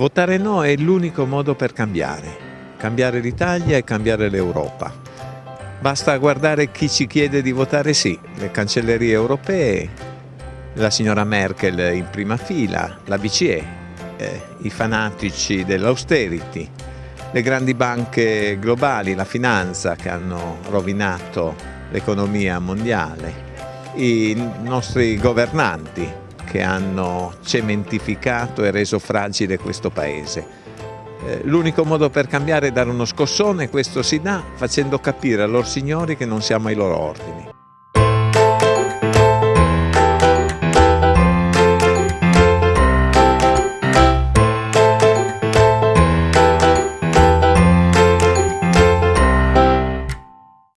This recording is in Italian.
Votare no è l'unico modo per cambiare, cambiare l'Italia e cambiare l'Europa. Basta guardare chi ci chiede di votare sì, le cancellerie europee, la signora Merkel in prima fila, la BCE, eh, i fanatici dell'austerity, le grandi banche globali, la finanza che hanno rovinato l'economia mondiale, i nostri governanti che hanno cementificato e reso fragile questo Paese. Eh, l'unico modo per cambiare è dare uno scossone, questo si dà facendo capire a loro signori che non siamo ai loro ordini.